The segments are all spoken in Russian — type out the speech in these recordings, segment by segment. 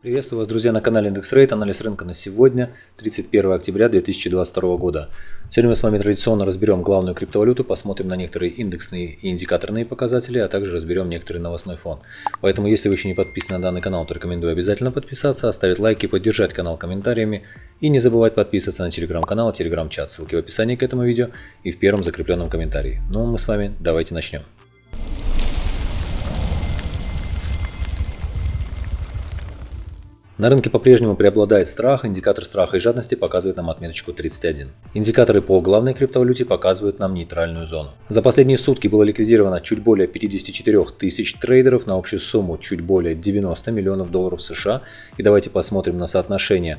Приветствую вас, друзья, на канале Индекс Рейт. Анализ рынка на сегодня, 31 октября 2022 года. Сегодня мы с вами традиционно разберем главную криптовалюту, посмотрим на некоторые индексные и индикаторные показатели, а также разберем некоторый новостной фон. Поэтому, если вы еще не подписаны на данный канал, то рекомендую обязательно подписаться, оставить лайки, поддержать канал комментариями и не забывать подписываться на телеграм-канал телеграм-чат. Ссылки в описании к этому видео и в первом закрепленном комментарии. Ну, мы с вами давайте начнем. На рынке по-прежнему преобладает страх, индикатор страха и жадности показывает нам отметочку 31. Индикаторы по главной криптовалюте показывают нам нейтральную зону. За последние сутки было ликвидировано чуть более 54 тысяч трейдеров на общую сумму чуть более 90 миллионов долларов США. И давайте посмотрим на соотношение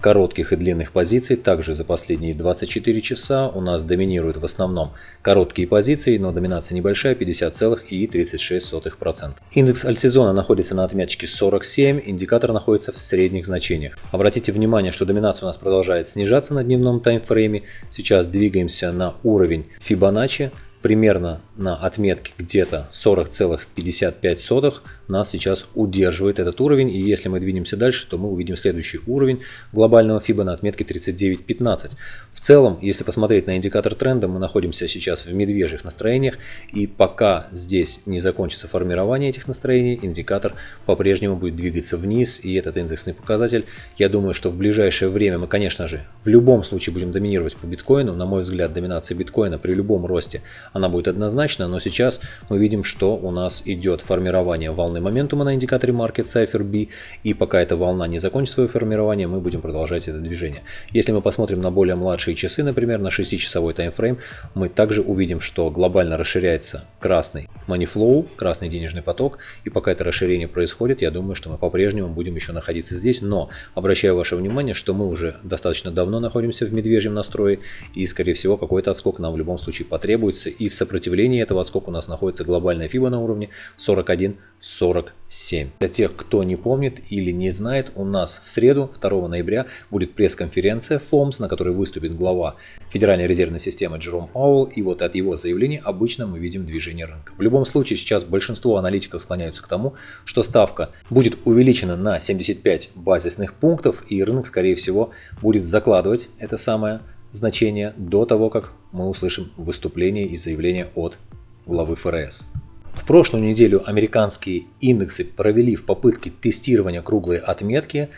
коротких и длинных позиций. Также за последние 24 часа у нас доминируют в основном короткие позиции, но доминация небольшая 50,36%. Индекс альтсезона находится на отметке 47, индикатор находится в средних значениях. Обратите внимание, что доминация у нас продолжает снижаться на дневном таймфрейме. Сейчас двигаемся на уровень Fibonacci примерно на отметке где-то 40,55 нас сейчас удерживает этот уровень. И если мы двинемся дальше, то мы увидим следующий уровень глобального FIBA на отметке 39.15. В целом, если посмотреть на индикатор тренда, мы находимся сейчас в медвежьих настроениях. И пока здесь не закончится формирование этих настроений, индикатор по-прежнему будет двигаться вниз. И этот индексный показатель, я думаю, что в ближайшее время мы, конечно же, в любом случае будем доминировать по биткоину. На мой взгляд, доминация биткоина при любом росте она будет однозначна, но сейчас мы видим, что у нас идет формирование волны моментума на индикаторе Market Cipher B, и пока эта волна не закончит свое формирование, мы будем продолжать это движение. Если мы посмотрим на более младшие часы, например, на 6-часовой таймфрейм, мы также увидим, что глобально расширяется красный money flow, красный денежный поток, и пока это расширение происходит, я думаю, что мы по-прежнему будем еще находиться здесь, но обращаю ваше внимание, что мы уже достаточно давно находимся в медвежьем настрое, и скорее всего какой-то отскок нам в любом случае потребуется, и в сопротивлении этого сколько у нас находится глобальная FIBA на уровне 41.47. Для тех, кто не помнит или не знает, у нас в среду 2 ноября будет пресс-конференция FOMS, на которой выступит глава Федеральной резервной системы Джером Пауэлл, и вот от его заявления обычно мы видим движение рынка. В любом случае сейчас большинство аналитиков склоняются к тому, что ставка будет увеличена на 75 базисных пунктов, и рынок скорее всего будет закладывать это самое значение до того, как мы услышим выступление и заявление от главы ФРС. В прошлую неделю американские индексы провели в попытке тестирования круглой отметки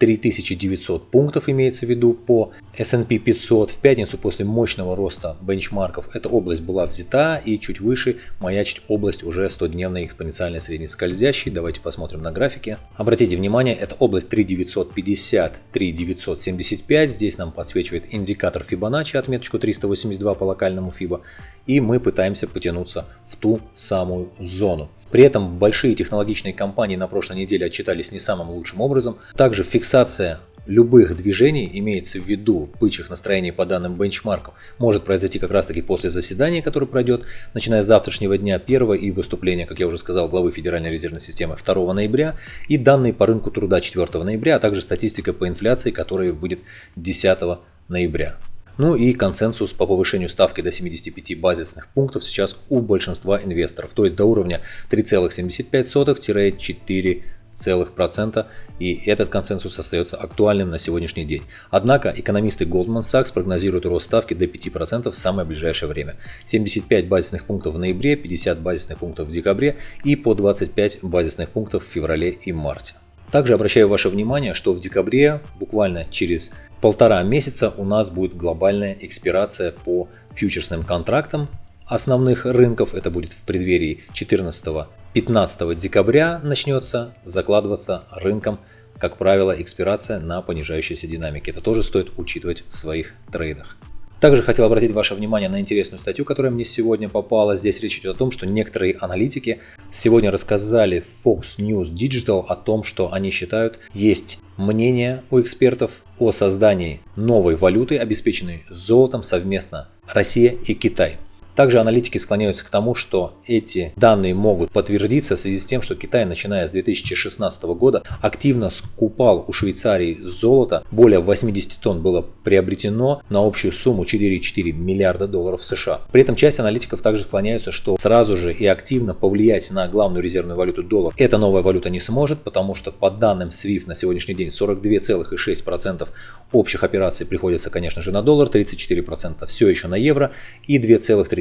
3900 пунктов имеется в виду по S&P 500. В пятницу после мощного роста бенчмарков эта область была взята и чуть выше маячит область уже 100-дневной экспоненциальной средней скользящей. Давайте посмотрим на графике. Обратите внимание, это область 3950, 3975. Здесь нам подсвечивает индикатор Fibonacci, отметочку 382 по локальному FIBA. И мы пытаемся потянуться в ту самую зону. При этом большие технологичные компании на прошлой неделе отчитались не самым лучшим образом. Также фиксация любых движений, имеется в виду бычьих настроений по данным бенчмарков, может произойти как раз таки после заседания, которое пройдет, начиная с завтрашнего дня 1 и выступления, как я уже сказал, главы Федеральной резервной системы 2 ноября и данные по рынку труда 4 ноября, а также статистика по инфляции, которая выйдет 10 ноября. Ну и консенсус по повышению ставки до 75 базисных пунктов сейчас у большинства инвесторов, то есть до уровня 3,75-4 целых процента, и этот консенсус остается актуальным на сегодняшний день. Однако экономисты Goldman Sachs прогнозируют рост ставки до 5% в самое ближайшее время. 75 базисных пунктов в ноябре, 50 базисных пунктов в декабре и по 25 базисных пунктов в феврале и марте. Также обращаю ваше внимание, что в декабре, буквально через полтора месяца, у нас будет глобальная экспирация по фьючерсным контрактам основных рынков. Это будет в преддверии 14-15 декабря начнется закладываться рынком, как правило, экспирация на понижающейся динамике. Это тоже стоит учитывать в своих трейдах. Также хотел обратить ваше внимание на интересную статью, которая мне сегодня попала. Здесь речь идет о том, что некоторые аналитики сегодня рассказали Fox News Digital о том, что они считают, есть мнение у экспертов о создании новой валюты, обеспеченной золотом совместно Россия и Китай. Также аналитики склоняются к тому, что эти данные могут подтвердиться в связи с тем, что Китай, начиная с 2016 года, активно скупал у Швейцарии золото. Более 80 тонн было приобретено на общую сумму 4,4 миллиарда долларов США. При этом часть аналитиков также склоняются, что сразу же и активно повлиять на главную резервную валюту доллар эта новая валюта не сможет, потому что по данным SWIFT на сегодняшний день 42,6% общих операций приходится, конечно же, на доллар, 34% все еще на евро и 2,3%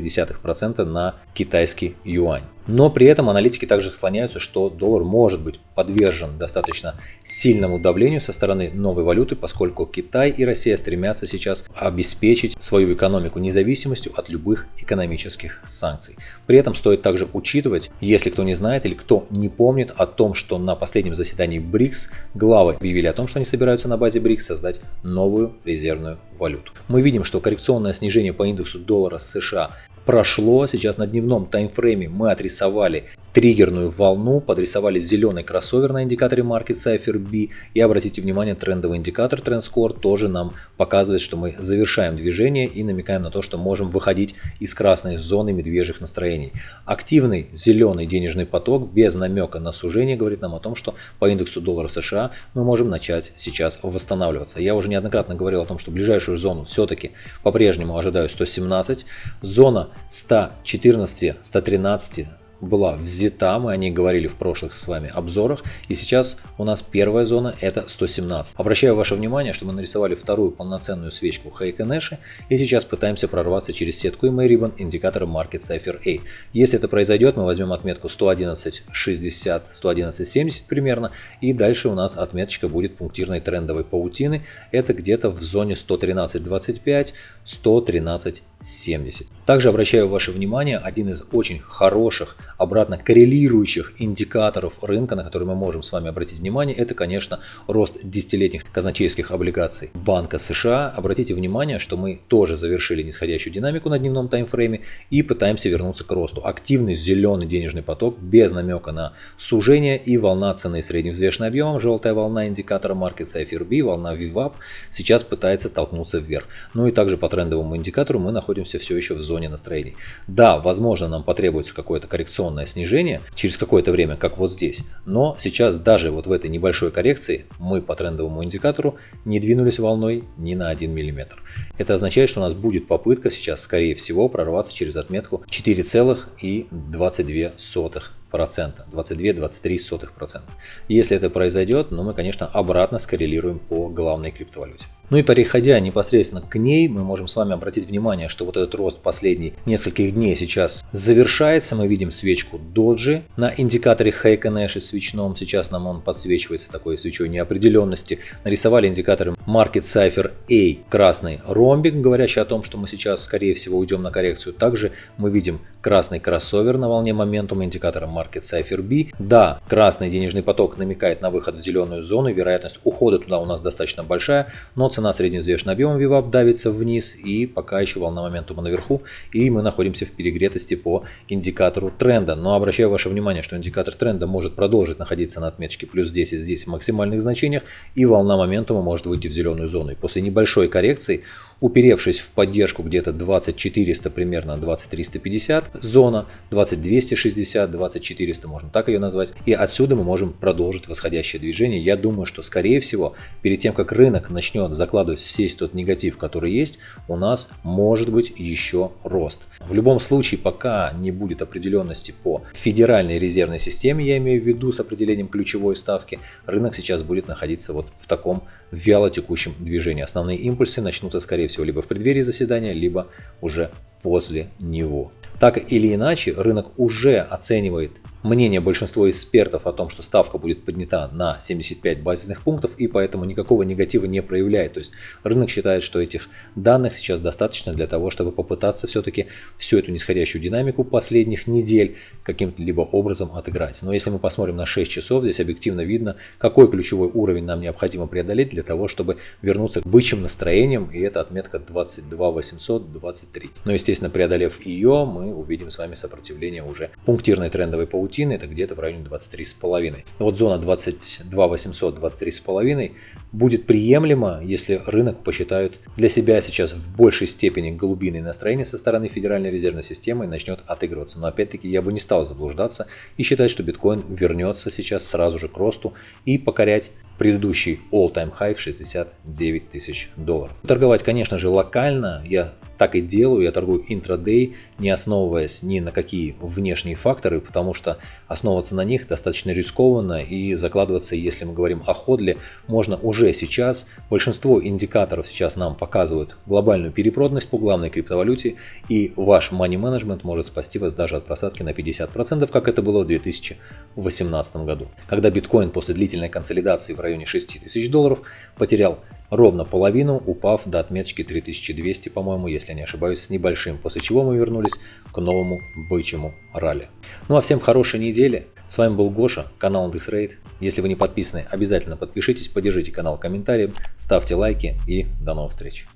на китайский юань. Но при этом аналитики также склоняются, что доллар может быть подвержен достаточно сильному давлению со стороны новой валюты, поскольку Китай и Россия стремятся сейчас обеспечить свою экономику независимостью от любых экономических санкций. При этом стоит также учитывать, если кто не знает или кто не помнит о том, что на последнем заседании БРИКС главы объявили о том, что они собираются на базе БРИКС создать новую резервную валюту. Мы видим, что коррекционное снижение по индексу доллара США прошло. Сейчас на дневном таймфрейме мы отрисовали триггерную волну, подрисовали зеленый кроссовер на индикаторе Market Cipher B. И обратите внимание, трендовый индикатор TrendScore тоже нам показывает, что мы завершаем движение и намекаем на то, что можем выходить из красной зоны медвежьих настроений. Активный зеленый денежный поток без намека на сужение говорит нам о том, что по индексу доллара США мы можем начать сейчас восстанавливаться. Я уже неоднократно говорил о том, что ближайшую зону все-таки по-прежнему ожидаю 117. Зона 114, 113 была взята, мы о ней говорили в прошлых с вами обзорах, и сейчас у нас первая зона это 117. Обращаю ваше внимание, что мы нарисовали вторую полноценную свечку Heikenэши, и сейчас пытаемся прорваться через сетку и Ribbon индикатора Market Cipher A. Если это произойдет, мы возьмем отметку 111.60, 111.70 примерно, и дальше у нас отметочка будет пунктирной трендовой паутины, это где-то в зоне 113.25, 113.70. Также обращаю ваше внимание, один из очень хороших обратно коррелирующих индикаторов рынка, на которые мы можем с вами обратить внимание, это, конечно, рост десятилетних казначейских облигаций Банка США. Обратите внимание, что мы тоже завершили нисходящую динамику на дневном таймфрейме и пытаемся вернуться к росту. Активный зеленый денежный поток без намека на сужение и волна цены средневзвешенным объемом, желтая волна индикатора Market Cipher B, волна VWAP сейчас пытается толкнуться вверх. Ну и также по трендовому индикатору мы находимся все еще в зоне настроений. Да, возможно нам потребуется какое-то коррекционное коррекционное снижение через какое-то время, как вот здесь. Но сейчас даже вот в этой небольшой коррекции мы по трендовому индикатору не двинулись волной ни на 1 мм. Это означает, что у нас будет попытка сейчас, скорее всего, прорваться через отметку 4,22%. 22-23%. Если это произойдет, ну мы, конечно, обратно скоррелируем по главной криптовалюте. Ну и переходя непосредственно к ней, мы можем с вами обратить внимание, что вот этот рост последний нескольких дней сейчас завершается. Мы видим свечку доджи на индикаторе Heiken Nash свечном. Сейчас нам он подсвечивается такой свечой неопределенности. Нарисовали индикаторы Market Cipher A, красный ромбик, говорящий о том, что мы сейчас скорее всего уйдем на коррекцию. Также мы видим красный кроссовер на волне моментума индикатора Market Cipher B. Да, красный денежный поток намекает на выход в зеленую зону. Вероятность ухода туда у нас достаточно большая, но цена средневзвешенным объемом VWAP давится вниз и пока еще волна моментума наверху и мы находимся в перегретости по индикатору тренда. Но обращаю ваше внимание, что индикатор тренда может продолжить находиться на отметке плюс 10 здесь в максимальных значениях и волна моментума может выйти в зеленую зону. И после небольшой коррекции уперевшись в поддержку где-то 2400 примерно 2350 зона 2260 2400 можно так ее назвать. И отсюда мы можем продолжить восходящее движение. Я думаю что скорее всего перед тем как рынок начнет закладывать весь тот негатив который есть у нас может быть еще рост. В любом случае пока не будет определенности по федеральной резервной системе я имею в виду с определением ключевой ставки рынок сейчас будет находиться вот в таком вяло текущем движении. Основные импульсы начнутся скорее всего, либо в преддверии заседания, либо уже после него. Так или иначе, рынок уже оценивает мнение большинства экспертов о том, что ставка будет поднята на 75 базисных пунктов и поэтому никакого негатива не проявляет. То есть рынок считает, что этих данных сейчас достаточно для того, чтобы попытаться все-таки всю эту нисходящую динамику последних недель каким-то либо образом отыграть. Но если мы посмотрим на 6 часов, здесь объективно видно, какой ключевой уровень нам необходимо преодолеть для того, чтобы вернуться к бычьим настроениям, и это отметка 22 823. Но, естественно, естественно, преодолев ее, мы увидим с вами сопротивление уже пунктирной трендовой паутины, это где-то в районе 23,5. Вот зона 22 800, 23,5 будет приемлема, если рынок посчитает для себя сейчас в большей степени голубиные настроения со стороны Федеральной резервной системы и начнет отыгрываться. Но опять-таки я бы не стал заблуждаться и считать, что биткоин вернется сейчас сразу же к росту и покорять предыдущий all-time high в 69 тысяч долларов. Торговать, конечно же, локально я так и делаю, я торгую интрадей, не основываясь ни на какие внешние факторы, потому что основываться на них достаточно рискованно и закладываться, если мы говорим о ходле, можно уже сейчас. Большинство индикаторов сейчас нам показывают глобальную перепроданность по главной криптовалюте и ваш money management может спасти вас даже от просадки на 50%, как это было в 2018 году, когда биткоин после длительной консолидации в районе 6000 долларов потерял ровно половину, упав до отметки 3200, по-моему, если не ошибаюсь, с небольшим, после чего мы вернулись к новому бычьему ралли. Ну а всем хорошей недели. С вами был Гоша, канал IndexRate. Если вы не подписаны, обязательно подпишитесь, поддержите канал комментарием, ставьте лайки и до новых встреч.